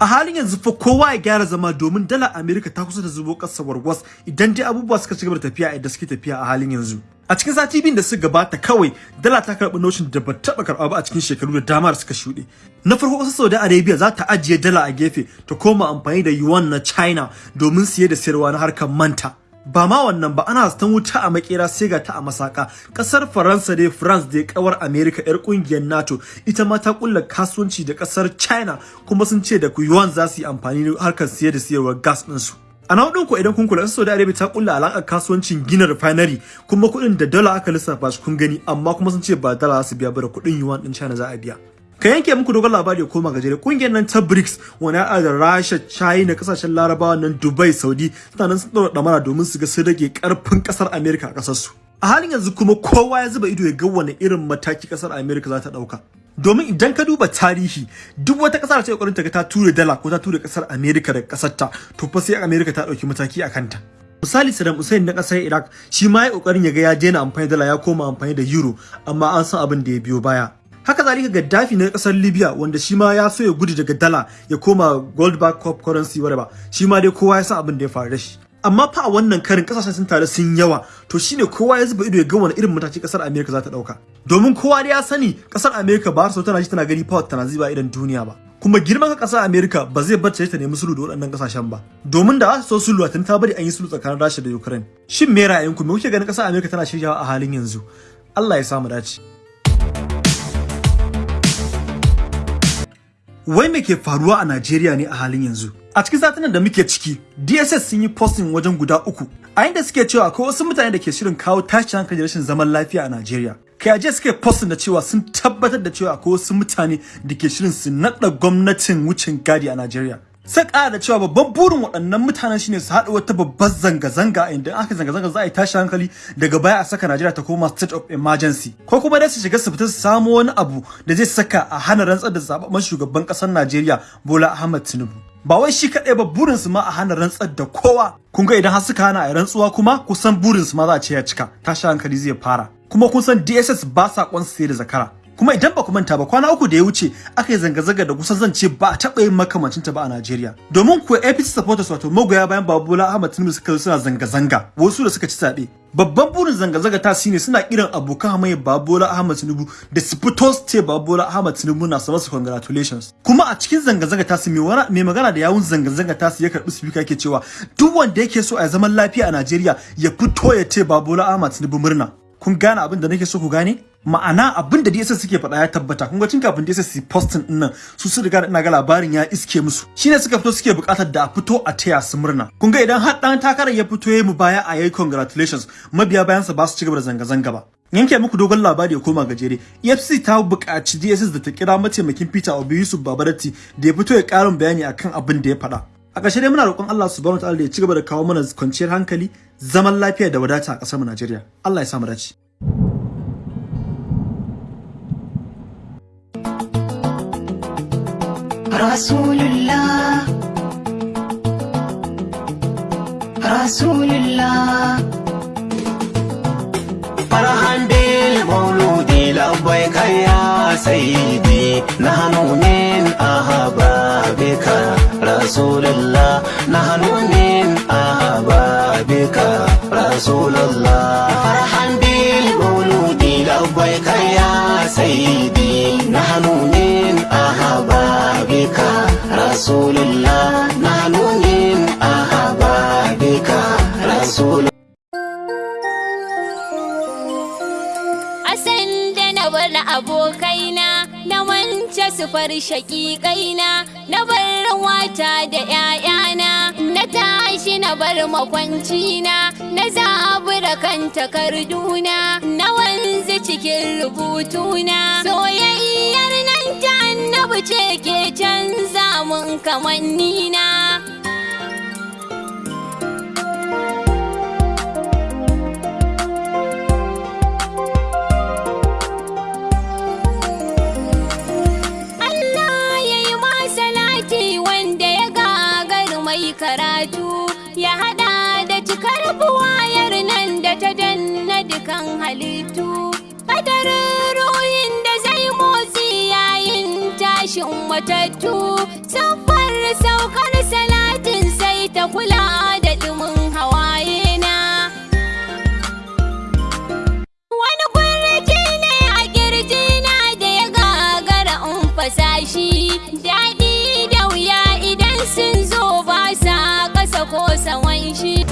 a halin yanzu fa kowa ya gyara zama domin dala America ta kusa da zubo ƙasar warwas idan dai abubuwa suka ci gaba da tafiya yadda suke tafiya a halin yanzu. A cikin sati biyun da suka gabata kawai dala ta karɓi noshin da ba taɓa karɓa ba a cikin shekaru da dama da suka shuɗe. Na farko ƙasar Saudi Arabia za ta ajiye dala a gefe ta koma amfani da yuan na China domin siye da sayarwa na harkar manta. Ba ma wannan ba ana zaton wuta a makera sai ga ta a masaka. Kasar faransa dai france dai kawar america yar ƙungiyar nato ita ma ta kulla kasuwanci da ƙasar china kuma sun ce da yuan za su yi amfani da harkar siye da siyarwar gas ɗinsu a na ku idan kun kula Saudi Arabia ta kulla alakar kasuwancin gina refinery kuma kuɗin da dala aka lissafa shi kun gani amma kuma sun ce ba dala su biya ba da kuɗin yuan din China za a biya. Ka yanke muku dogon labari koma gajere ƙungiyar nan ta BRICS wani ya da Rasha China ƙasashen Larabawa nan Dubai Saudi suna nan sun ɗaura ɗamara domin su ga sun rage ƙarfin ƙasar America a ƙasar su a halin yanzu kuma kowa ya zuba ido ya ga wani irin mataki ƙasar America za ta ɗauka. Domin idan ka duba tarihi duk wata ƙasar ta ƙoƙarin ta ga ta ture dala ko ta ture ƙasar America daga ƙasar ta to fa sai America ta ɗauki mataki a kanta. Misali Saddam Hussein na ƙasar Iraq shi ma ya ƙoƙarin ya ga ya daina amfani da dala ya koma amfani da euro amma an san abin da ya biyo baya. Haka zalika Gaddafi na ƙasar Libya wanda shi ma ya so ya gudu daga dala ya koma gold back cup currency whatever. Shi ma dai kowa ya san abin da ya faru da shi. Amma fa a wannan karin ƙasashen sun tare sun yawa. To shine kowa ya zuba ido ya ga wani irin mataki ƙasar America za ta ɗauka domin kowa dai ya sani ƙasar America ba so tana ji tana gani power tana ziba idan duniya ba. Kuma girman ƙasar America ba zai bar ta nemi sulhu da waɗannan ƙasashen ba. Domin da su so sulhu tun ta bari an yi sulhu tsakanin Rasha da Ukraine. Shin me ra'ayinku? Me kuke ganin ƙasar America tana shiryawa a halin yanzu? Allah ya samu dace. Wai me ke faruwa a Najeriya ne a halin yanzu? A cikin satinan da muke ciki DSS sun yi posting wajen guda uku a inda suke cewa akwai wasu mutane da ke shirin kawo tashin hankali rashin zaman lafiya a Najeriya. Kai aje suke posting da cewa sun tabbatar da cewa akwai wasu mutane da ke shirin su nada gwamnatin wucin gadi a Najeriya. Sai ƙara da cewa babban burin waɗannan mutanen shine su haɗa wata babbar zanga-zanga inda aka zanga-zanga za a yi tashi hankali daga baya a saka Najeriya ta koma state of emergency. Ko kuma dai su shiga su fita su samo wani abu da zai saka a hana rantsar da zababben shugaban ƙasar Najeriya Bola Ahmed Tinubu. Ba wai shi kaɗai ba burin su ma a hana rantsar da kowa. Kun ga idan har suka hana a rantsuwa kuma kusan burin su ma za a ce ya cika. Tashi hankali zai fara. Kuma kun san DSS ba sa sai da zakara. Kuma idan ba ku manta ba kwana uku da ya wuce aka yi zanga-zanga da kusan zan ce ba a taɓa yin makamancin ta ba a Najeriya. Domin kuwa APC supporters wato magoya bayan Babola Ahmad Tinubu suka suna zanga-zanga wasu da suka ci zaɓe. Babban burin zanga-zanga ta shine suna kiran abokan hamayya Babola Ahmad Tinubu da su fito su ce Babola Ahmad Tinubu na sa congratulations. Kuma a cikin zanga-zanga ta su mai magana da yawun zanga-zanga ta su ya karɓi speaker yake cewa duk wanda yake so a zaman lafiya a Najeriya ya fito ya ce Babola Ahmad Tinubu murna. Kun gane abin da nake so ku gane? Ma'ana abin da DSS suke faɗa ya tabbata. Kun ga tun kafin DSS su posting ɗin nan su su riga ina ga labarin ya iske musu. Shine suka fito suke buƙatar da a fito a taya su murna. Kun ga idan har dan takarar ya fito yayi mu baya a yayi congratulations. Mabiya bayan sa ba su ci gaba da zanga zanga ba. Yanke muku dogon labari ya koma gajere. EFCC ta buƙaci DSS da ta kira mataimakin Peter Obi Yusuf Babarati da ya fito ya ƙarin bayani akan abin da ya faɗa. A ƙarshe dai muna roƙon Allah subhanahu wa ta'ala da ya ci gaba da kawo mana kwanciyar hankali zaman lafiya da wadata a ƙasar mu Najeriya. Allah ya sa mu dace. رسول الله رسول الله فرحا بالمولود لبيك يا سيدي نحن من أحبابك رسول الله نحن من أحبابك رسول الله فرحا بالمولود لبيك mance su far shaƙiƙaina na bar wata da ‘ya'yana na tashi na bar makwancina na zabura kan takarduna na wanzu cikin rubutuna. Soyayyar karatu ya hada da cikar buwayar nan da ta danna dukan halittu. Kadarin ruhin da zai motsi yayin tashin matattu siffar da saukar salatin sai ta kula da daɗi da